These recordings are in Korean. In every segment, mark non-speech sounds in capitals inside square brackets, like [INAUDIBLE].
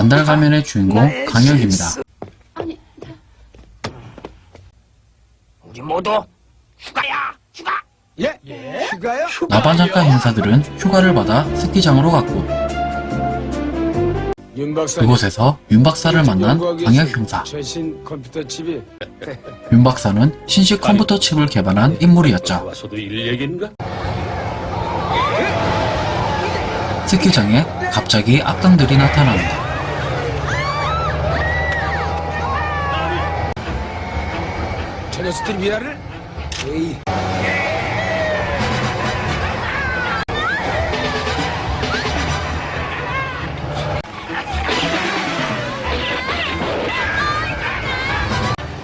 반달 가면의 주인공 강혁입니다. 아니, 우리 모두 휴가야 휴가 예? 휴가요? 나반장과 행사들은 휴가를 받아 스키장으로 갔고 윤. 그곳에서 윤 박사를 만난 강혁 형사. 최신 컴퓨터 칩이 [LAUGHS] 윤 박사는 신식 컴퓨터 칩을 개발한 인물이었죠. 스키장에 갑자기 악당들이 나타납니다. 녀석들이 미라를 에이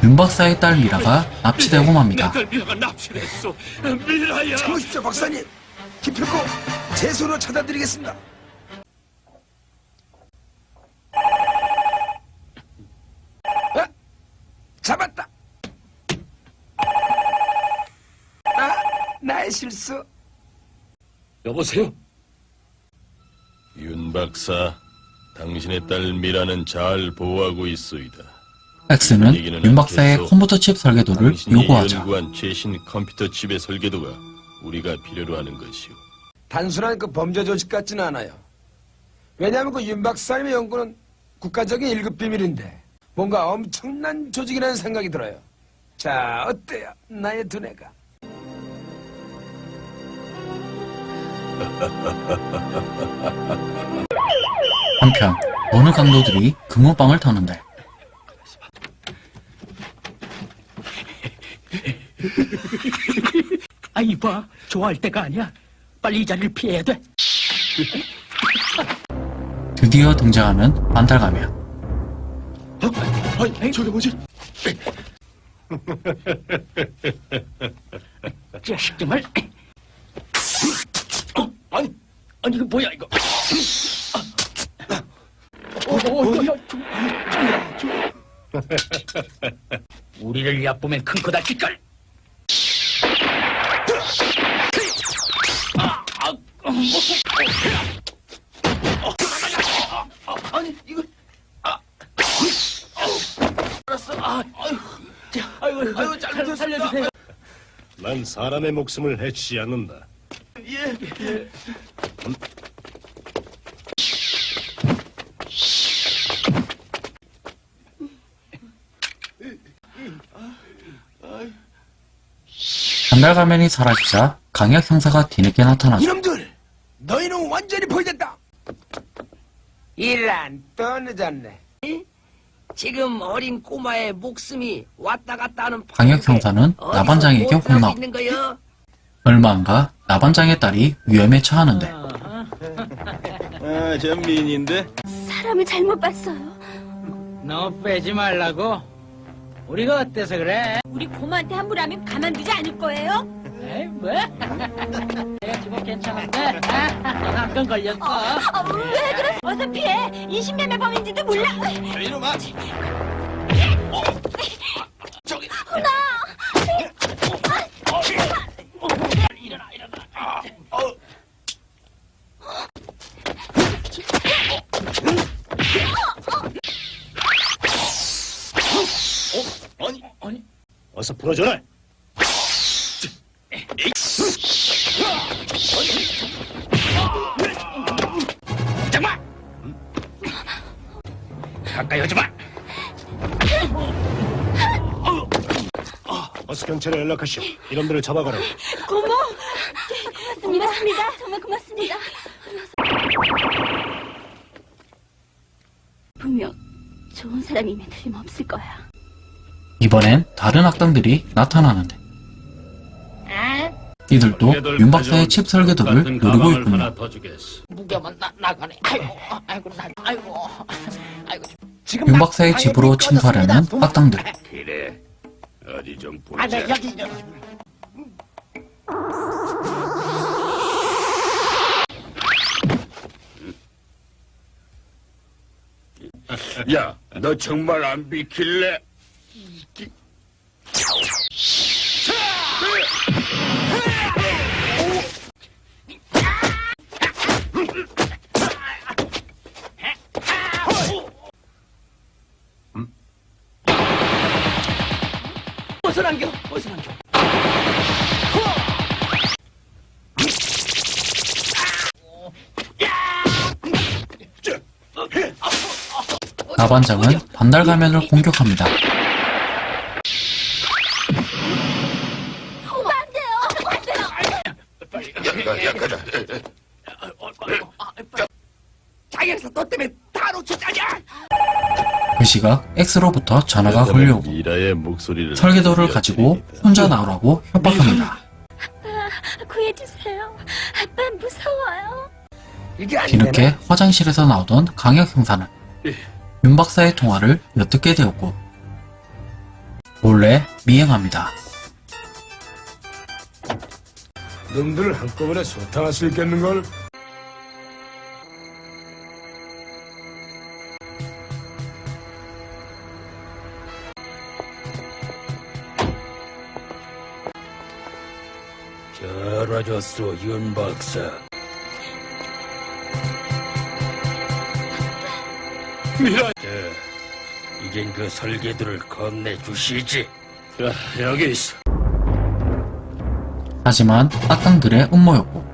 윤 박사의 딸 미라가 납치되고 맙니다. 내딸 미라가 납치했어. 미라야. 참으십시오 박사님 기필코 제 손으로 찾아드리겠습니다 아, 잡았다 아, 나의 실수 여보세요. 윤 박사, 당신의 딸 미라는 잘 보호하고 있소이다. X는 윤 박사의 컴퓨터 칩 설계도를 요구하죠. 연구한 최신 컴퓨터 칩의 설계도가 우리가 필요로 하는 것이오. 단순한 그 범죄 조직 같지는 않아요 왜냐하면 그 윤 박사님의 연구는 국가적인 1급 비밀인데 뭔가 엄청난 조직이라는 생각이 들어요 자 어때요 나의 두뇌가 한편 어느 강도들이 금호방을 터는데? 아 이봐. 좋아할 때가 아니야. 빨리 이 자리를 피해야 돼. 드디어 등장하는 반달 가면. 아니, 저게 뭐지? 자식 정말. 어, 아니 아니 이거 뭐야 이거 어, 어, 어, 어. 우리를 얕보면 큰코 다칠걸 아, 아, 어, 어, 어, 어, 아니 이거 아, 알았어 아, 아이고 아이고 잘 살려주세요 난 사람의 목숨을 해치지 않는다. 반달 가면이 사라지자 강혁 형사가 뒤늦게 나타나죠. 이놈들 너희는 완전히 포위됐다 이란 또 늦었네 지금 어린 꼬마의 목숨이 왔다 갔다 하는 판인데 형사는 나반장에게 혼나고 있는 거요? 얼마 안 가 나반장의 딸이 위험에 처하는데 아, 저 미인인데? 사람을 잘못 봤어요. 너 빼지 말라고? 우리가 어때서 그래? 우리 고모한테 함부로 하면 가만두지 않을 거예요? 에이 뭐? 내가 지금 괜찮은데? 한건 걸렸어 아, 왜 그래? 어서 피해. 20년의 범인지도 몰라. 이놈아! 아니, 아니. 풀어줘라. 잠깐만 가까이 오지 마 어서 경찰에 연락하시오. 이놈들을 잡아가라. 고모. 고맙습니다. 정말 고맙습니다. 분명 좋은 사람이면 틀림없을 거야. 이번엔 다른 악당들이 나타나는데 이들도 윤 박사의 칩 설계도를 노리고 있군요. 윤막 박사의 집으로. 침투하려는 도- 악당들. 그래. 어디 좀 아, 네, 보자. 야, 너 정말 안 비킬래? 나반장은 반달 가면을 공격합니다. 장영사 너 때문에 다 놓쳤다냐? 그 시각 X로부터 전화가 걸려오고 설계도를 가지고 혼자 나오라고 협박합니다. 구해주세요. 아빠 무서워요. 이게 안 뒤늦게? 화장실에서 나오던 강혁 형사는 윤 박사의 통화를 엿듣게 되었고 몰래 미행합니다. 놈들을 한꺼번에 소탕할 수 있겠는걸? 잘 와줬어, 윤 박사. 미라, 자, 이젠 그 설계도를 건네주시지. 자, 여기 있어. 하지만 악당들의 음모였고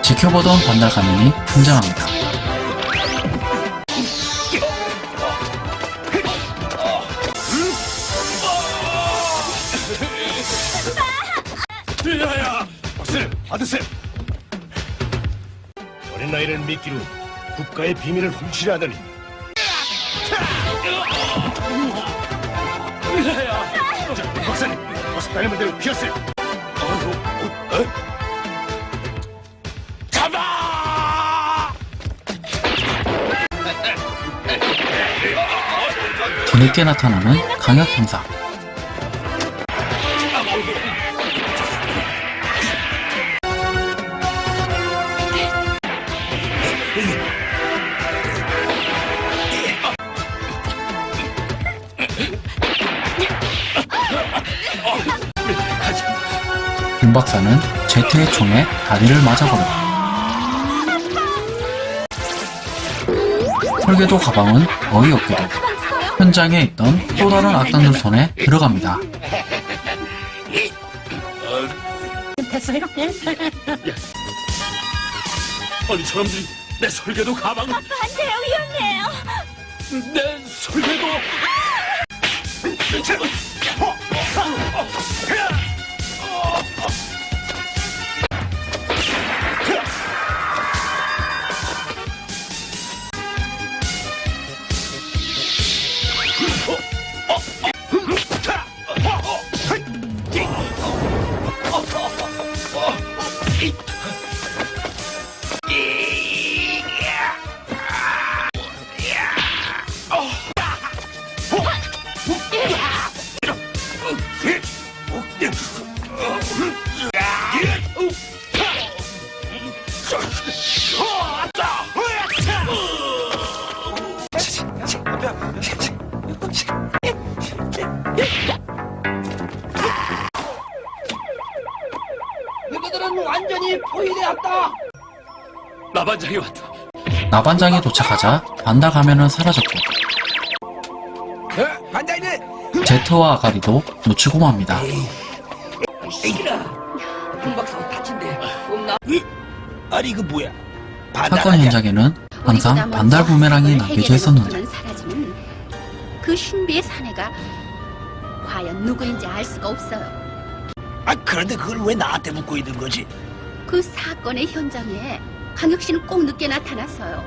지켜보던 반달 가면이 등장합니다. 미라야! 박스, 아드쌤. 어린 나이를 미끼로 국가의 비밀을 훔치려 하다니 피하세요. 잡아! 뒤늦게 나타나는 강혁 형사. 윤 박사는 제트의 총에 다리를 맞아버렸고 설계도 가방은 어이없게도 현장에 있던 또 다른 악당들 손에 들어갑니다. 됐어요? 아니, 저놈들이 내 설계도 가방, 안 돼요. 위험해요. 내 설계도! 너 완전히 포위되었다. 나반장이 왔다. 나반장이 도착하자 반달 가면은 사라졌고 어? 제트와 아가리도 놓치고 맙니다. 없나? 아니, 이거 뭐야? 사건 현장에는 항상 반달 부메랑이 남겨져 있었는데 그 신비의 사내가 과연 누구인지 알 수가 없어요. 아, 그런데 그걸 왜 나한테 묻고 있는 거지? 그 사건의 현장에 강혁 씨는 꼭 늦게 나타났어요.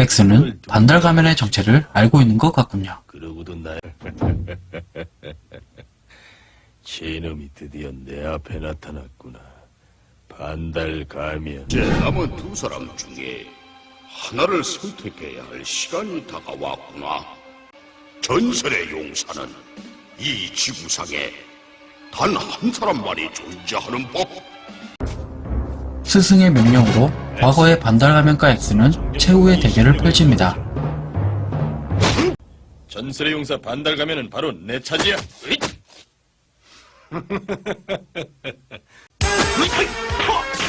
엑스는 반달 가면의 정체를 알고 있는 것 같군요. 그러고도 날 [LAUGHS] 제놈이 드디어 내 앞에 나타났구나. 반달 가면 이제 남은 두 사람 중에 하나를 선택해야 할 시간이 다가왔구나. 전설의 용사는 이 지구상에 단 한 사람만이 존재하는 법. 스승의 명령으로 과거의 반달 가면과 엑스는 최후의 대결을 펼칩니다. 전설의 용사 반달 가면은 바로 내 차지야. 으잇! [LAUGHS]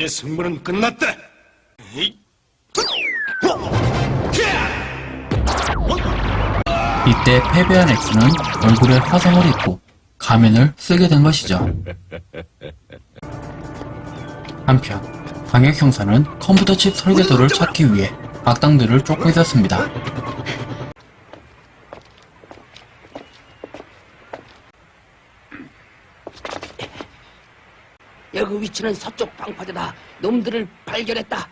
이제 승부는 끝났다. 이때 패배한 엑스는 얼굴에 화상을 입고 가면을 쓰게 된 것이죠. 한편 광역 형사는 컴퓨터 칩 설계도를 찾기 위해 악당들을 쫓고 있었습니다. 여기 위치는 서쪽 방파제다. 놈들을 발견했다.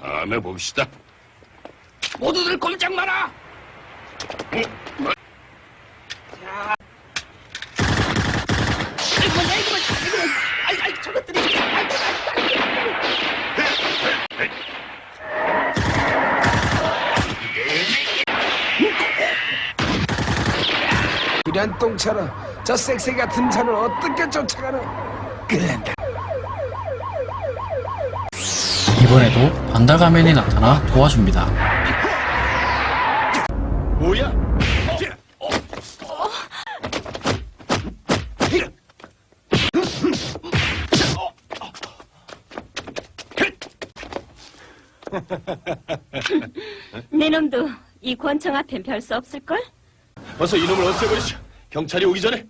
다음에 봅시다. 모두들 꼼짝 마라. 자. 아이고, 아이고, 아이고, 아이고, 아이고, 저것들이. 아이고, 아이고, 아이고. 똥차로 저 섹시 같은 차를 어떻게 쫓아가노? 끌란다. 이번에도 반달 가면이 나타나 도와줍니다. 뭐야? 내 놈도 이 권총 앞엔 별 수 없을걸? 어서 이놈을 없애버리시오. 경찰이 오기 전에.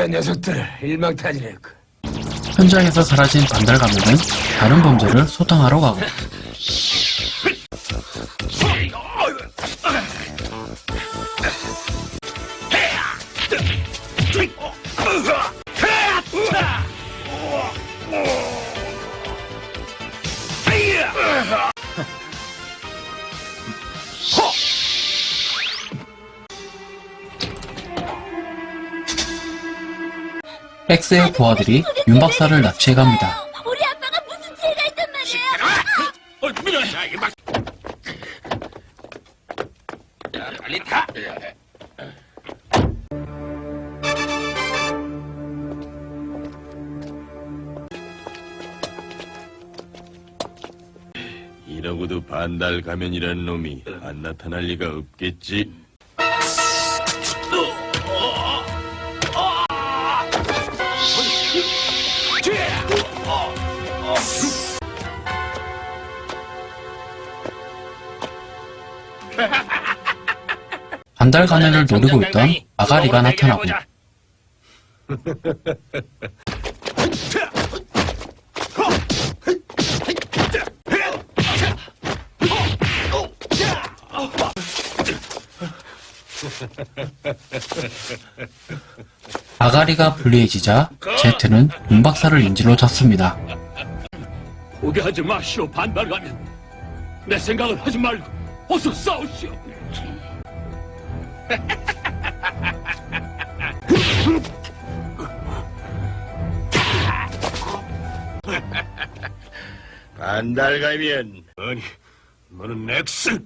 드디어 녀석들을 일망타진했고 현장에서 사라진 반달 가면은 다른 범죄를 소탕하러 가고 [LAUGHS] 엑스의 부하들이 윤 박사를 납치해 갑니다. 우리 아빠가 무슨 죄가 있단 말이야? 자, 이거 막. 자, 빨리 타. 이러고도 반달 가면이란 놈이 안 나타날 리가 없겠지. 반달 가면을 노리고 있던 아가리가 나타나고 아가리가 불리해지자 제트는 윤 박사를 인질로 잡습니다. 오게 하지 마시오, 반달가면. 내 생각을 하지 말고 어서 싸우시오. 반달 가면 아니, 너는 엑스.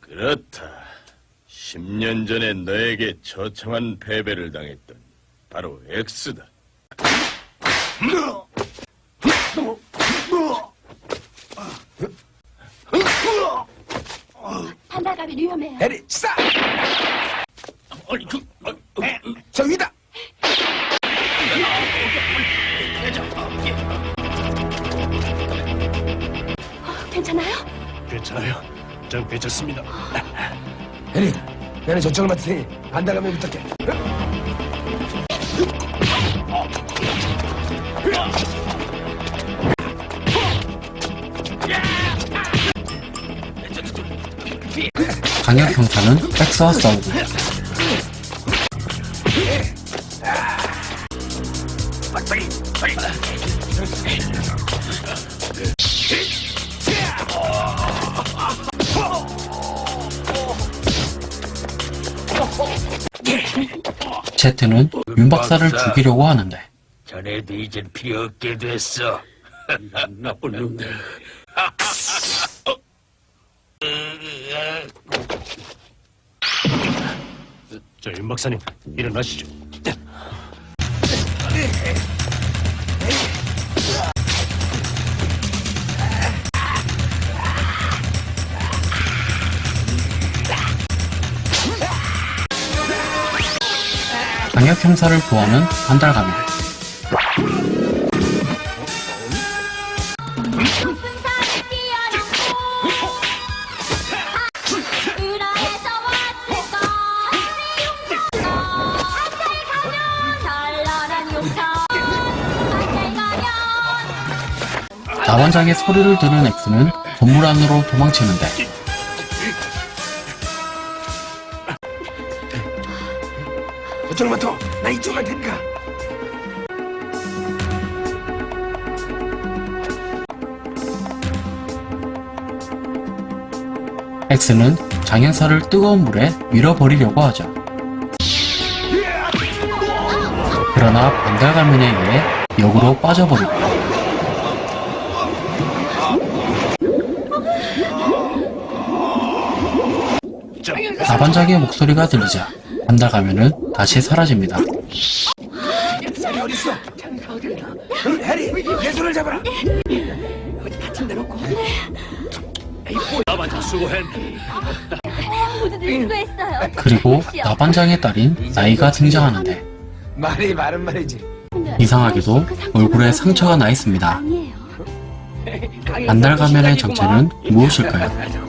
그렇다. 10년 전에 너에게 처참한 패배를 당했던 바로 엑스다. 위험해. 해리 싸. 아니, 그, 어, 어, 저 위다. 괜찮아요? 괜찮아요. 전 괜찮습니다. 해리, 나는 저쪽을 맡을 테니 반달가면 부탁해. 강혁 형사는 X와 싸우고 제트는 윤 박사를 죽이려고 하는데 전에도 이젠 필요 없게 됐어. [LAUGHS] 나쁜 놈들. 저 윤 박사님 일어나시죠. 강혁 형사를 구하는 반달가면 나반장의 소리를 들은 X는 건물 안으로 도망치는데 저쪽만 더. 나 이쪽 갈 테니까. X는 장형사를 뜨거운 물에 밀어버리려고 하죠. 그러나 반달 가면에 의해 역으로 빠져버리고 나반장의 목소리가 들리자 반달가면은 다시 사라집니다. 해리 어딨어? 응, 해리, 내 손을 잡아라. 나반장 수고했네. 모두들 수고했어요 그리고 나반장의 딸인 나이가 등장하는데 말이 바른 말이지. 이상하게도 얼굴에 상처가 나 있습니다. 아니에요 반달가면의 정체는 무엇일까요?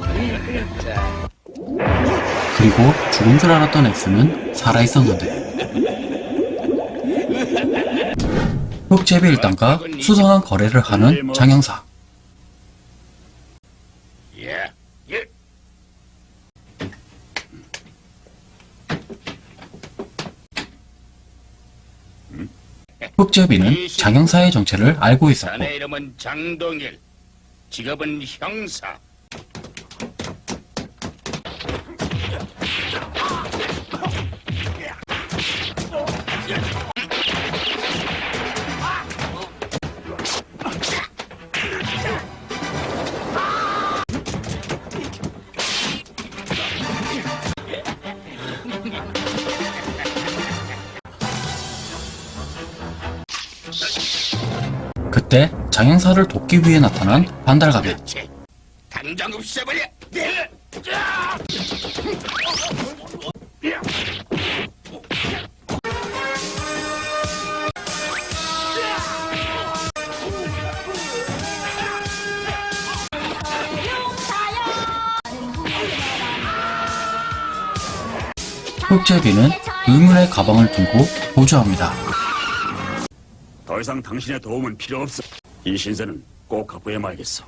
그리고 죽은 줄 알았던 X는 살아있었는데 흑제비 일당과 수상한 거래를 하는 장영사. 흑제비는 장영사의 정체를 알고 있었고. 직업은 형사. 그때 장영사를 돕기 위해 나타난 그렇지. 당장 없애버려. 예. 흑제비는 의문의 가방을 들고 보조합니다. 더 이상 당신의 도움은 필요 없어. 이 신세는 꼭 갚아야 말겠어.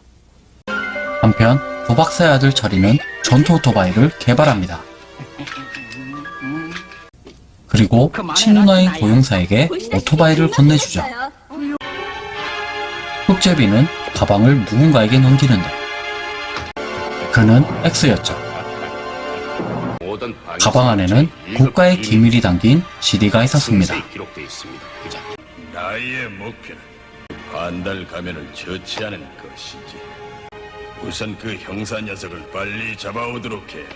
한편 도박사의 아들 철이는 전투 오토바이를 개발합니다. 그리고 친누나인 고용사에게 오토바이를 건네주죠. 흑제비는 가방을 누군가에게 넘기는데 그는 X였죠. 가방 안에는 국가의 기밀이 담긴 CD가 있었습니다. 나의 목표는 반달 가면을 처치하는 것이지. 우선 그 형사 녀석을 빨리 잡아오도록 해라.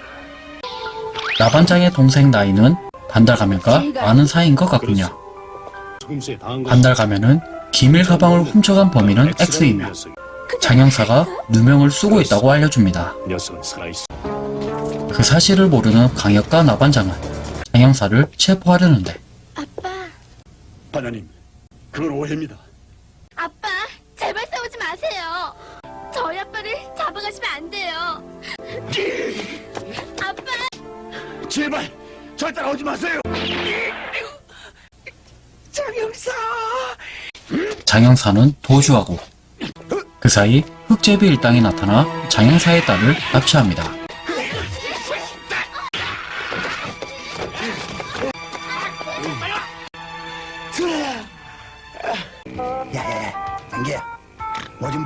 나반장의 동생 나이는 반달 가면과 아는 사이인 것 같군요. 것 반달 가면은 기밀 가방을 훔쳐간 범인은 X이며 장영사가 누명을 쓰고 있다고 알려줍니다. 그 사실을 모르는 강혁과 나반장은 장영사를 체포하려는데 아빠 반장님, 그건 오해입니다. 아빠 제발 싸우지 마세요 저희 아빠를 잡아가시면 안 돼요 아빠 제발 절 따라오지 마세요. 장영사는 도주하고 그 사이 흑제비 일당이 나타나 장영사의 딸을 납치합니다.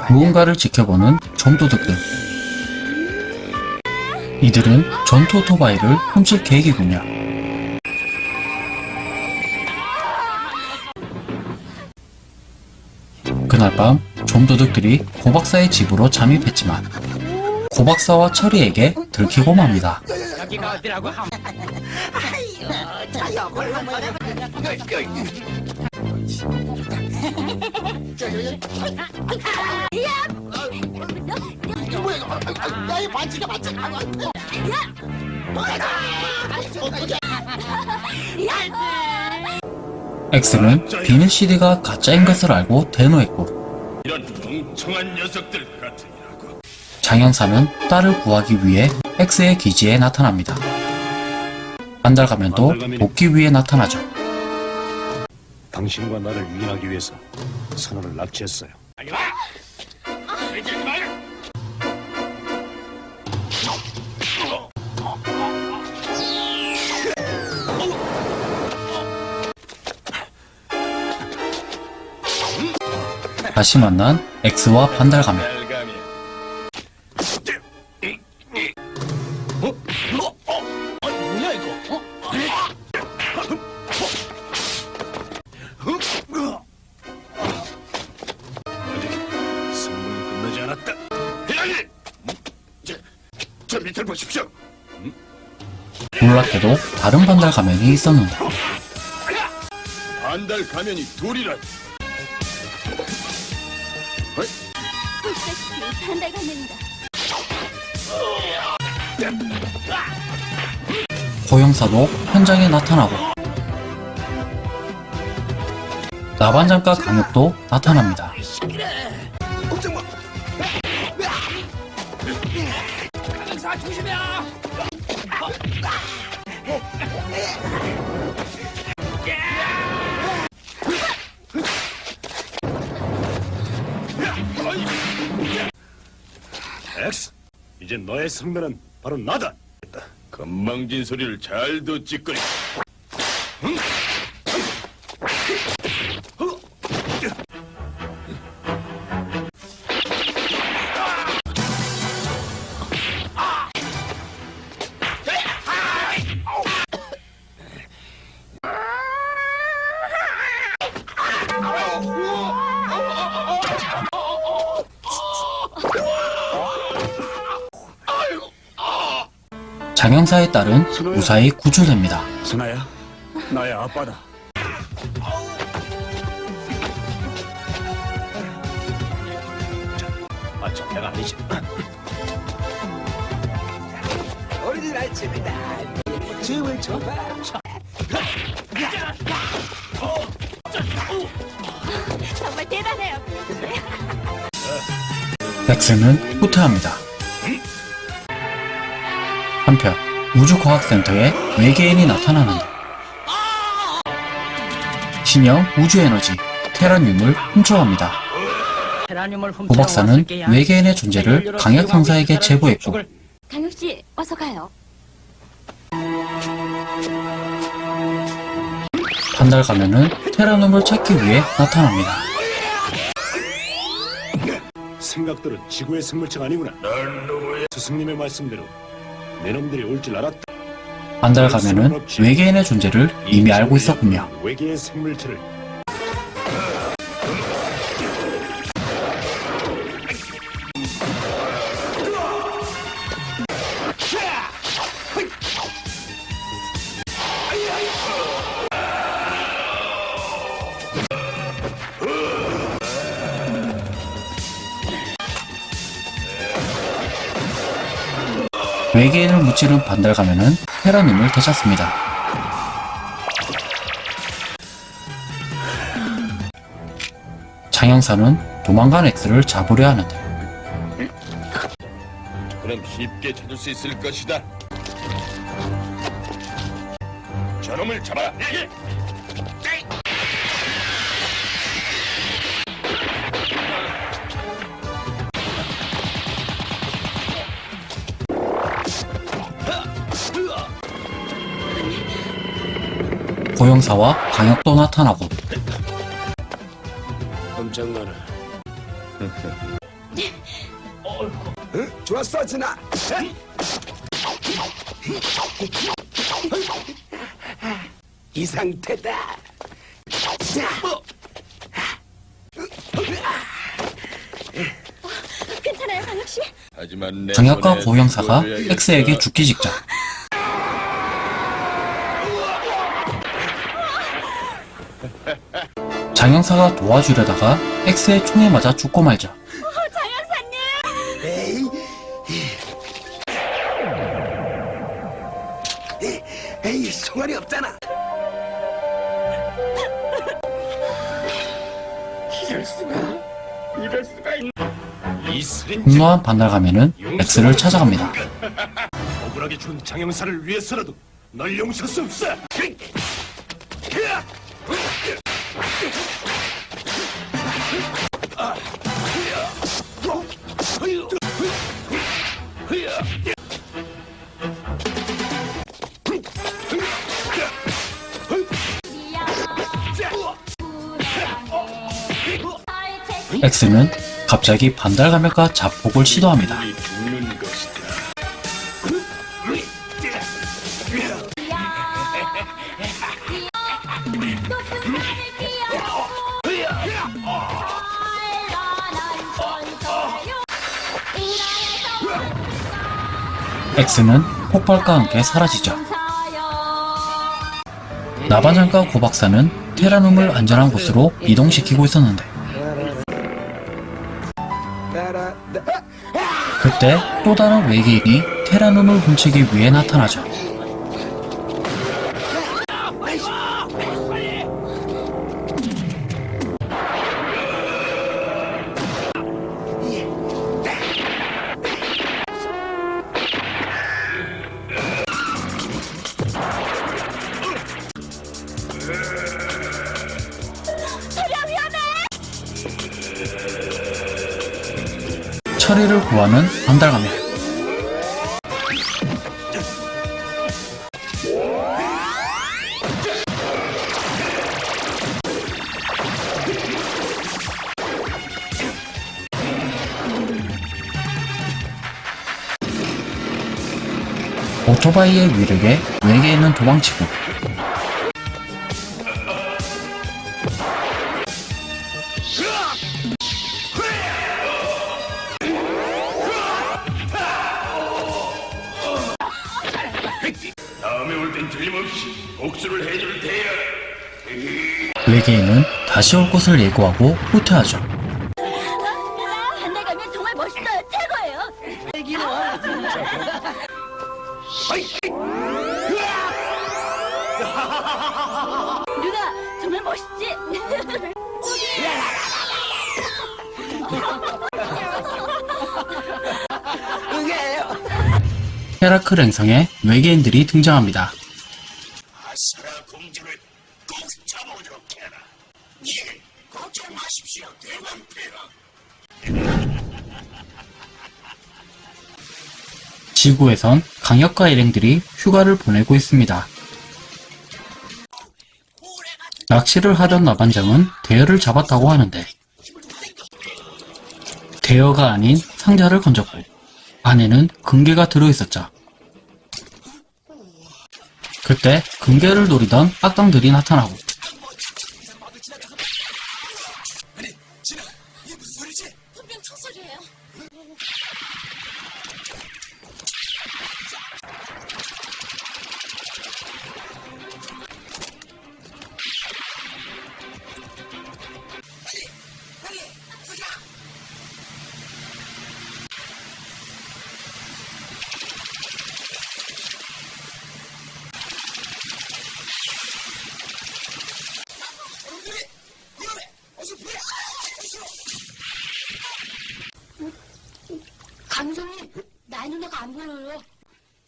무언가를 지켜보는 점도둑들. 이들은 전투 오토바이를 훔칠 계획이군요. 그날 밤 좀도둑들이 고박사의 집으로 잠입했지만 고박사와 철이에게 들키고 맙니다. 여기가 어디라고 함 나의 반지가 반지 X는 비밀 CD가 가짜인 것을 알고 대노했고 이런 멍청한 녀석들 같으니라고. 장영사는 딸을 구하기 위해 X의 기지에 나타납니다. 한달 가면 또 복귀 위해 나타나죠. 당신과 나를 유인하기 위해서 선원을 납치했어요. 다시 만난 X와 반달 가면 놀랍게도 다른 반달 가면이 있었는데 반달 가면이 둘이라. 반달 가면이다. 고영사도 현장에 나타나고 나반장과 강혁도 나타납니다. 너의 승면은 바로 나다. 건망진 소리를 잘 듣지 거리. 장영사의 딸은 무사히 구출됩니다. 순아야, 나의 아빠다. 아, 저 내가 아니지. 어린이들 아침이다. 춤을 춰봐. 정말 대단해요. 렉스는 후퇴합니다. 한편 우주과학센터에 외계인이 나타나는데 신형 우주에너지 테라늄을 훔쳐갑니다. 훔쳐 고박사는 외계인의 존재를 강혁 상사에게 제보했고 강혁 씨, 어서 가요. 한달 가면은 테라늄을 찾기 위해 나타납니다. 생각대로 지구의 생물체가 아니구나. 스승님의 말씀대로 내 놈들이 올 줄 알았다. 한달 가면은 외계인의 존재를 이미 알고 있었군요. 외계의 생물체를 외계인을 무찌른 반달 가면은 테라늄을 되찾습니다. 장영사는 도망간 X를 잡으려 하는데 그럼 쉽게 찾을 수 있을 것이다. 저놈을 잡아라. 고영사와 강혁도 나타나고 엄청 많아. 좋았어, 진아. 이 상태다. 괜찮아요, 강혁 씨? 하지만 내 장혁과 손에 고 형사가 보여야겠어. X에게 죽기 직전 장 형사가 도와주려다가 X의 총에 맞아 죽고 말죠. 에이. 에이, 총알이 없잖아. 이 분노한 반달가면은 X를 찾아갑니다. 억울하게 준 장영사를 위해서라도 널 용서할 수 없어. X는 갑자기 반달가면과 자폭을 시도합니다. X는 폭발과 함께 사라지죠. 나반장과 고박사는 테라눔을 안전한 곳으로 이동시키고 있었는데 그때 또 다른 외계인이 테라눔을 훔치기 위해 나타나죠. 처리를 구하는 반달가면 오토바이의 위력에 외계인은 도망치고 다시 올 것을 예고하고 후퇴하죠. [LAUGHS] 누나 정말 멋있지? 헤라클 행성에 외계인들이 등장합니다. 지구에선 강력과 일행들이 휴가를 보내고 있습니다. 낚시를 하던 나반장은 대여를 잡았다고 하는데 대여가 아닌 상자를 건졌고 안에는 금괴가 들어있었죠. 그때 금괴를 노리던 악당들이 나타나고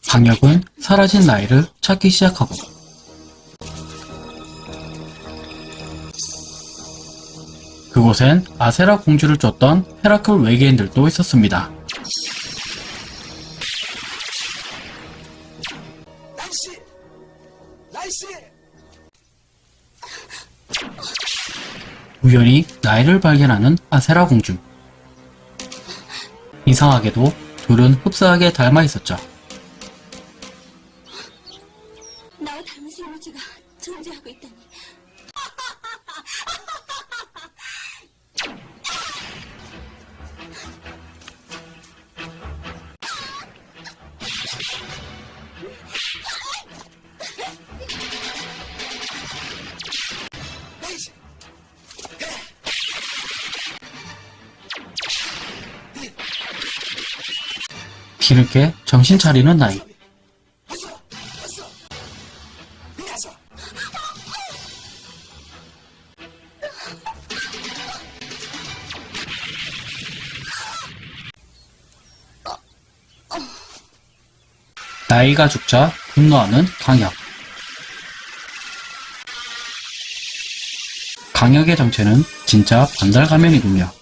강력은 사라진 나이를 찾기 시작하고 그곳엔 아세라 공주를 쫓던 헤라클 외계인들도 있었습니다. 날씨! 날씨! 우연히 나이를 발견하는 아세라 공주. 이상하게도 둘은 흡사하게 닮아 있었죠. 정신 차리는 나이. 나이가 죽자 분노하는 강혁. 강혁의 정체는 진짜 반달 가면이군요.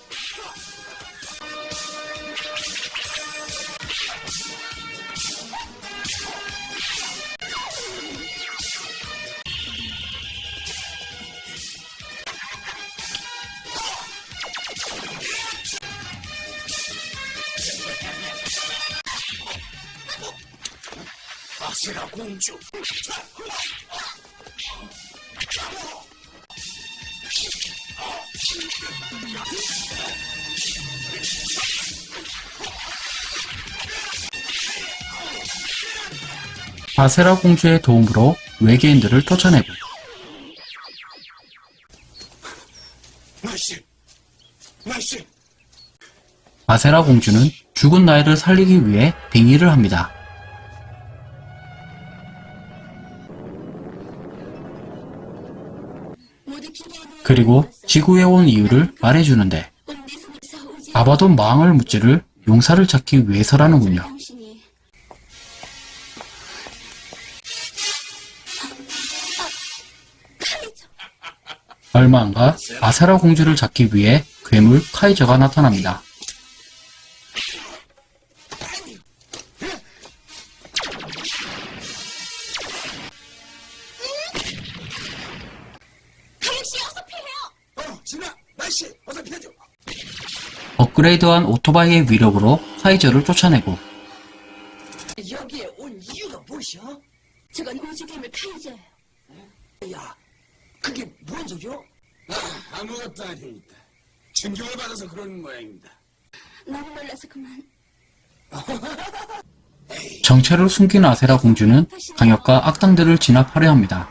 아세라 공주의 도움으로 외계인들을 쫓아내고. 아세라 공주는 죽은 나이를 살리기 위해 빙의를 합니다. 그리고 지구에 온 이유를 말해주는데 아바돈 망을 묻지를 용사를 찾기 위해서라는군요. 얼마 안가 아세라 공주를 잡기 위해 괴물 카이저가 나타납니다. 업그레이드한 오토바이의 위력으로 카이저를 쫓아내고 여기에 온 이유가 무엇이야? 저건 우주 괴물 카이저예요. 야, 그게 뭔 소리야? 아, 아무것도 아닙니다. 충격을 받아서 그러는 모양입니다. 너무 놀라서 그만. [LAUGHS] 정체를 숨긴 아세라 공주는 강역과 악당들을 진압하려 합니다.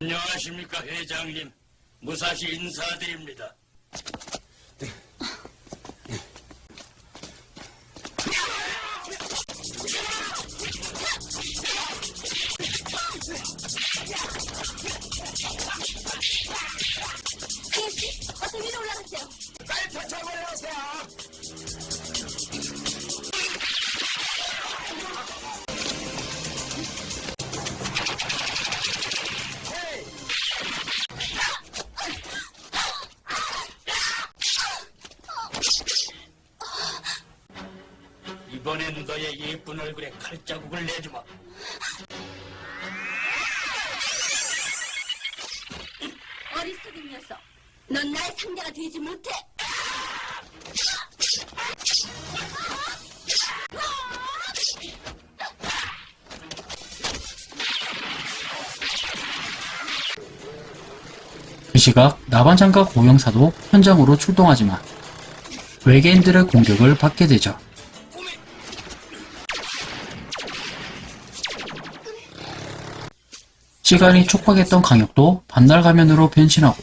안녕하십니까 회장님. 무사시 인사드립니다. 예쁜 얼굴에 칼자국을 내주마. 어리석은 녀석. 넌 나의 상대가 되지 못해. 그 시각 나반장과 고영사도 현장으로 출동하지만 외계인들의 공격을 받게 되죠. 시간이 촉박했던 강혁도 반달 가면으로 변신하고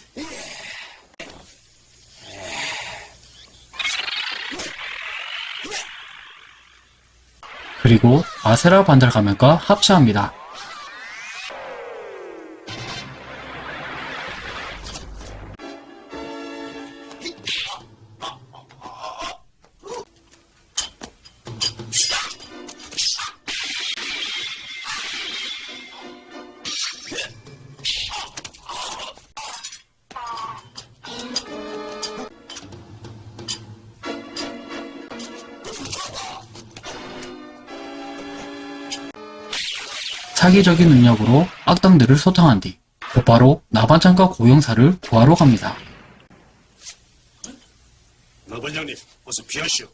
그리고 아세라 반달 가면과 합체합니다. 사기적인 능력으로 악당들을 소탕한 뒤 곧바로 나반장과 고영사를 구하러 갑니다. 나반장님, 어서 피하시오.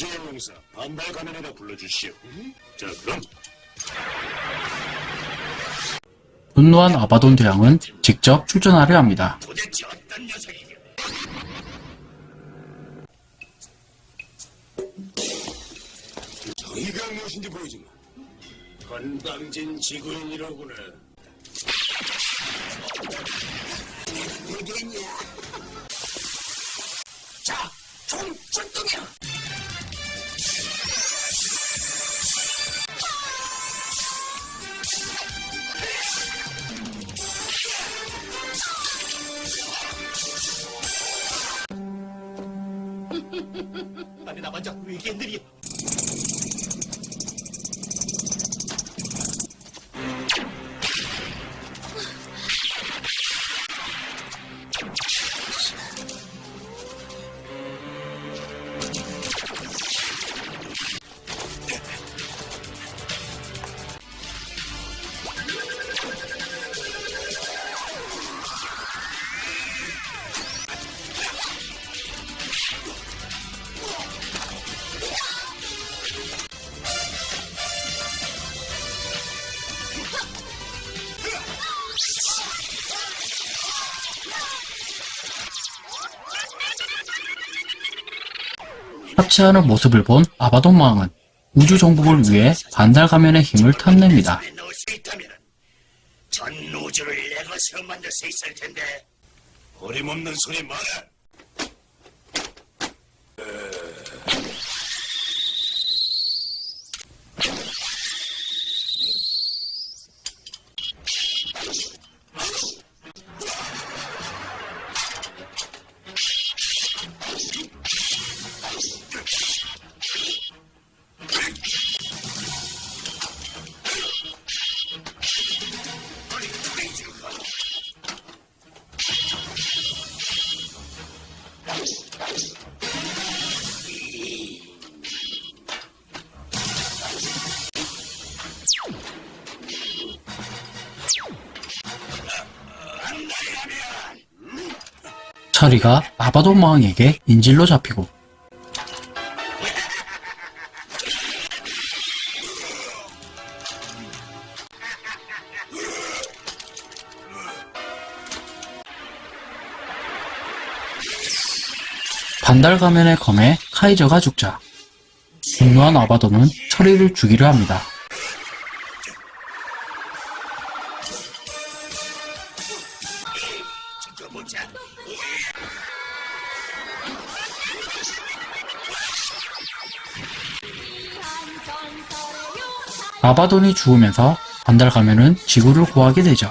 우주의 용사 반발 가면에다 불러주시오. 자, 그럼 분노한 아바돈 대왕은 직접 출전하려 합니다. 저희가 무엇인지 보여주마. 건방진 지구인이로구나. 합체하는 모습을 본 아바돈 왕은 우주 정복을 위해 반달 가면의 힘을 탐냅니다. 전 우주를 내 것으로 만들 수 있을 텐데 어림없는 소리 마라. 차리가 아바돈 왕에게 인질로 잡히고 반달 가면의 검에 카이저가 죽자 분노한 아바돈은 철이를 죽이려 합니다. 아바돈이 죽으면서 반달 가면은 지구를 구하게 되죠.